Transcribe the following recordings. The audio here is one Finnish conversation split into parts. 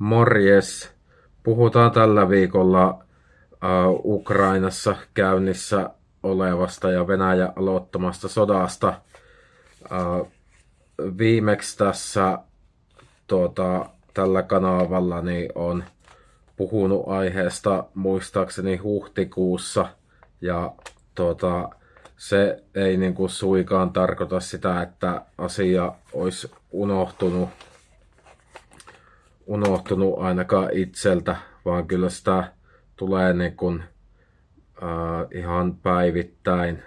Morjes! Puhutaan tällä viikolla uh, Ukrainassa käynnissä olevasta ja Venäjän aloittamasta sodasta. Uh, viimeksi tässä tuota, tällä kanavalla niin on puhunut aiheesta muistaakseni huhtikuussa ja tuota, se ei niin kuin suikaan tarkoita sitä, että asia olisi unohtunut unohtunut ainakaan itseltä, vaan kyllä sitä tulee niin kuin, äh, ihan päivittäin,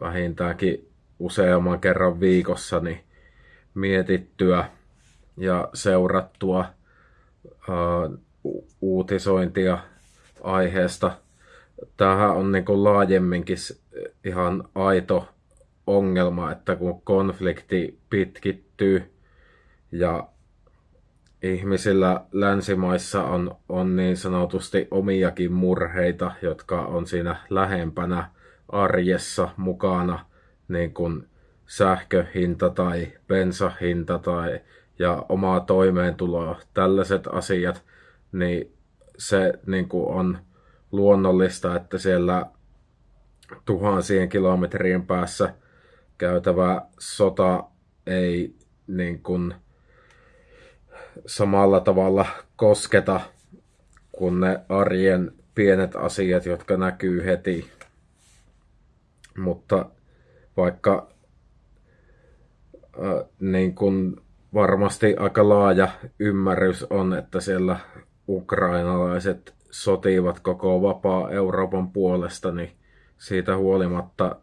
vähintäänkin useamman kerran viikossa, niin mietittyä ja seurattua äh, uutisointia aiheesta. Tämähän on niin kuin laajemminkin ihan aito ongelma, että kun konflikti pitkittyy ja ihmisillä länsimaissa on, on niin sanotusti omiakin murheita, jotka on siinä lähempänä arjessa mukana, niin kuin sähköhinta tai bensahinta tai ja omaa toimeentuloa, tällaiset asiat, niin se niin kuin on luonnollista, että siellä tuhansien kilometrien päässä käytävä sota ei niin kuin, samalla tavalla kosketa kuin ne arjen pienet asiat, jotka näkyy heti. Mutta vaikka äh, niin kuin varmasti aika laaja ymmärrys on, että siellä ukrainalaiset sotivat koko vapaa Euroopan puolesta, niin siitä huolimatta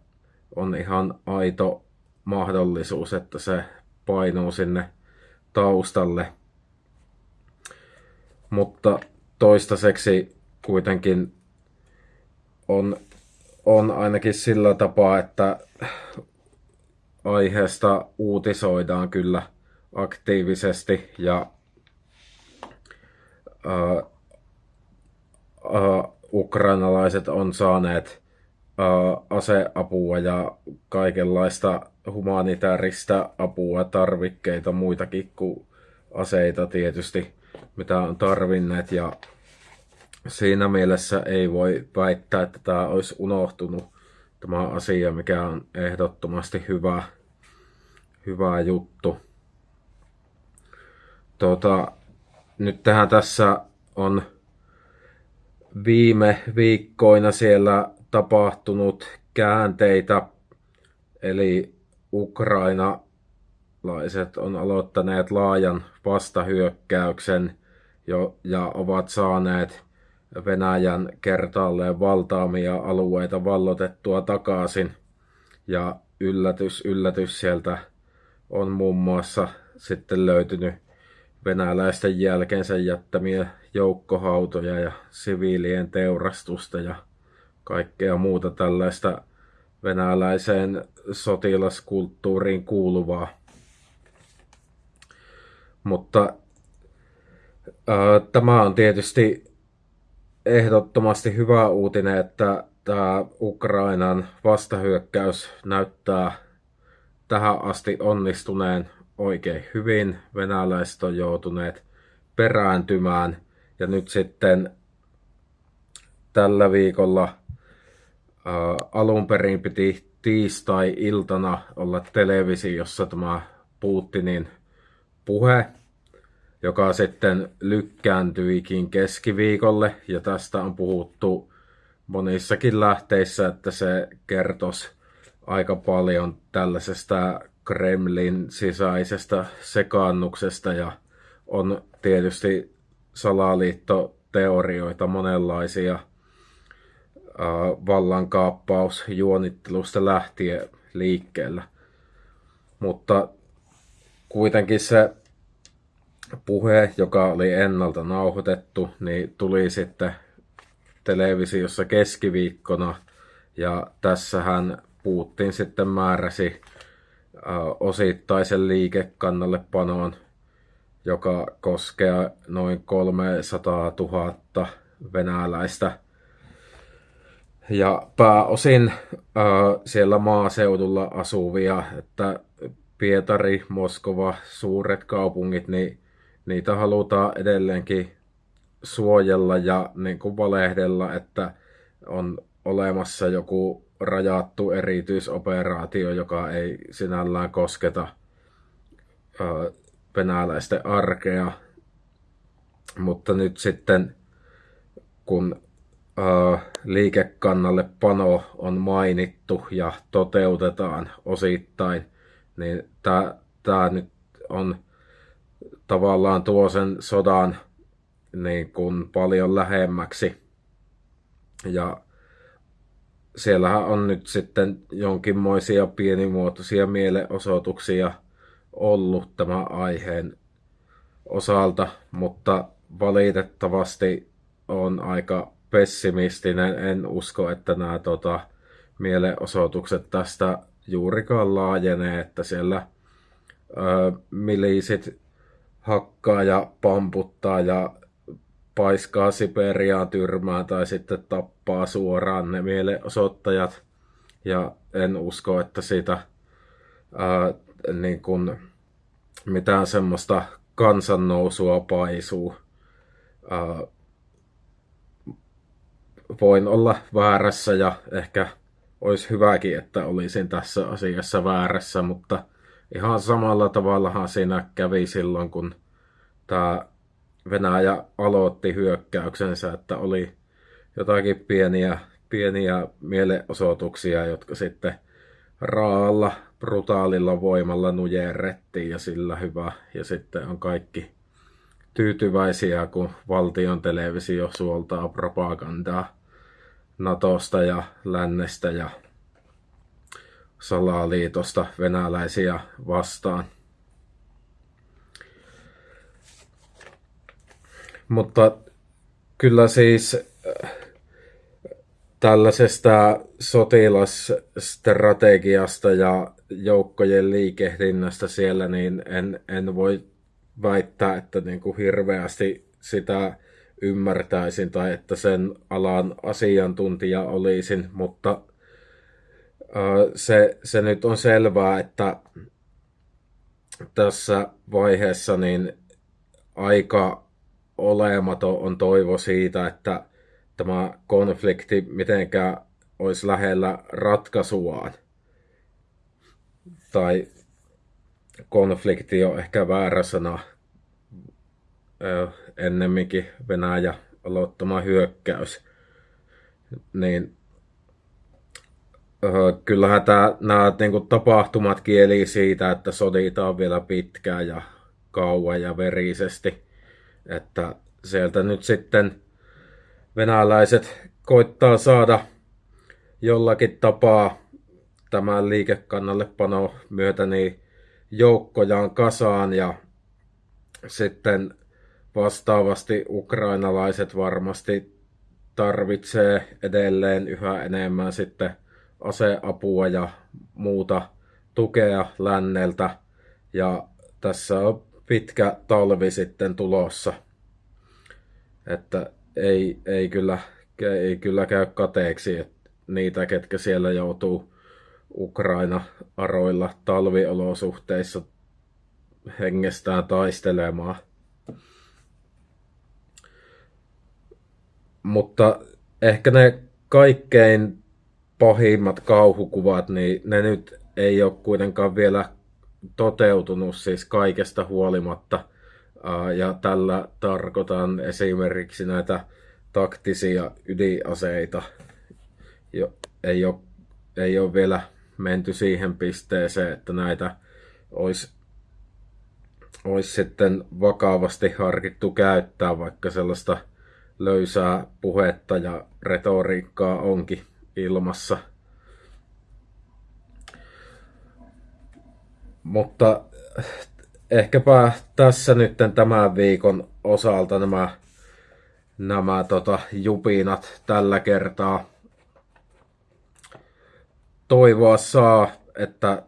on ihan aito mahdollisuus, että se painuu sinne taustalle mutta toistaiseksi kuitenkin on, on ainakin sillä tapaa, että aiheesta uutisoidaan kyllä aktiivisesti ja ää, ää, ukrainalaiset on saaneet ää, aseapua ja kaikenlaista humanitaarista apua, tarvikkeita, muitakin kuin aseita tietysti mitä on tarvinneet ja siinä mielessä ei voi väittää, että tämä olisi unohtunut tämä asia, mikä on ehdottomasti hyvä, hyvä juttu. Tota, nyt tähän tässä on viime viikkoina siellä tapahtunut käänteitä, eli ukrainalaiset on aloittaneet laajan vastahyökkäyksen jo, ja ovat saaneet Venäjän kertaalleen valtaamia alueita vallotettua takaisin. Ja yllätys, yllätys sieltä on muun muassa sitten löytynyt venäläisten jälkeensä jättämiä joukkohautoja ja siviilien teurastusta ja kaikkea muuta tällaista venäläiseen sotilaskulttuuriin kuuluvaa. Mutta Tämä on tietysti ehdottomasti hyvä uutinen, että tämä Ukrainan vastahyökkäys näyttää tähän asti onnistuneen oikein hyvin. Venäläiset on joutuneet perääntymään ja nyt sitten tällä viikolla alun perin piti tiistai-iltana olla televisiossa tämä Putinin puhe, joka sitten lykkääntyikin keskiviikolle, ja tästä on puhuttu monissakin lähteissä, että se kertoisi aika paljon tällaisesta Kremlin sisäisestä sekaannuksesta, ja on tietysti salaliittoteorioita monenlaisia vallankaappausjuonittelusta lähtien liikkeellä. Mutta kuitenkin se puhe, joka oli ennalta nauhoitettu, niin tuli sitten televisiossa keskiviikkona. Ja tässähän Putin sitten määräsi osittaisen liikekannallepanoon, joka koskee noin 300 000 venäläistä. Ja pääosin äh, siellä maaseudulla asuvia, että Pietari, Moskova, suuret kaupungit, niin niitä halutaan edelleenkin suojella ja niin kuin valehdella, että on olemassa joku rajattu erityisoperaatio, joka ei sinällään kosketa venäläisten arkea. Mutta nyt sitten, kun liikekannalle pano on mainittu ja toteutetaan osittain, niin tämä nyt on tavallaan tuo sen sodan niin kuin paljon lähemmäksi. Ja siellähän on nyt sitten jonkinmoisia pienimuotoisia mielenosoituksia ollut tämän aiheen osalta, mutta valitettavasti on aika pessimistinen. En usko, että nämä tota, mielenosoitukset tästä juurikaan laajenee, että siellä ö, miliisit hakkaa ja pamputtaa ja paiskaa Siperiaan tyrmään tai sitten tappaa suoraan ne mielenosoittajat. Ja en usko, että siitä ää, niin kun, mitään semmoista kansannousua paisuu. Ää, voin olla väärässä ja ehkä olisi hyväkin, että olisin tässä asiassa väärässä, mutta ihan samalla tavallahan siinä kävi silloin, kun tämä Venäjä aloitti hyökkäyksensä, että oli jotakin pieniä, pieniä mielenosoituksia, jotka sitten raalla, brutaalilla voimalla nujerrettiin ja sillä hyvä. Ja sitten on kaikki tyytyväisiä, kun valtion televisio suoltaa propagandaa Natosta ja lännestä ja salaliitosta venäläisiä vastaan. Mutta kyllä siis äh, tällaisesta sotilasstrategiasta ja joukkojen liikehdinnästä siellä, niin en, en voi väittää, että niin kuin hirveästi sitä ymmärtäisin tai että sen alan asiantuntija olisin, mutta se, se nyt on selvää, että tässä vaiheessa niin aika olematon on toivo siitä, että tämä konflikti mitenkään olisi lähellä ratkaisuaan. Tai konflikti on ehkä väärä sana. Ennemminkin Venäjä aloittama hyökkäys. Niin kyllähän tämä, nämä niin kuin tapahtumat kieli siitä, että soditaan vielä pitkään ja kauan ja verisesti. Että sieltä nyt sitten venäläiset koittaa saada jollakin tapaa tämän liikekannallepano myötä niin joukkojaan kasaan ja sitten vastaavasti ukrainalaiset varmasti tarvitsee edelleen yhä enemmän sitten aseapua ja muuta tukea länneltä. Ja tässä on pitkä talvi sitten tulossa. Että ei, ei, kyllä, ei kyllä käy kateeksi että niitä, ketkä siellä joutuu Ukraina-aroilla talviolosuhteissa hengestään taistelemaan. Mutta ehkä ne kaikkein pahimmat kauhukuvat, niin ne nyt ei ole kuitenkaan vielä toteutunut siis kaikesta huolimatta. Ja tällä tarkoitan esimerkiksi näitä taktisia ydinaseita. Jo, ei, ole, ei ole vielä menty siihen pisteeseen, että näitä olisi, olisi sitten vakavasti harkittu käyttää, vaikka sellaista löysää puhetta ja retoriikkaa onkin ilmassa – Mutta ehkäpä tässä nyt tämän viikon osalta nämä, nämä tota, jupinat tällä kertaa. Toivoa saa, että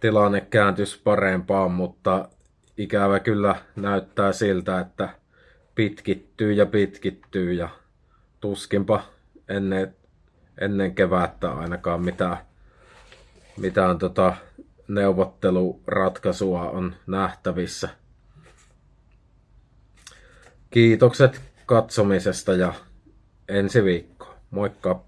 tilanne kääntyisi parempaan, mutta ikävä kyllä näyttää siltä, että pitkittyy ja pitkittyy ja tuskinpa ennen, ennen kevättä ainakaan mitään, mitään tota neuvotteluratkaisua on nähtävissä. Kiitokset katsomisesta ja ensi viikko. Moikka!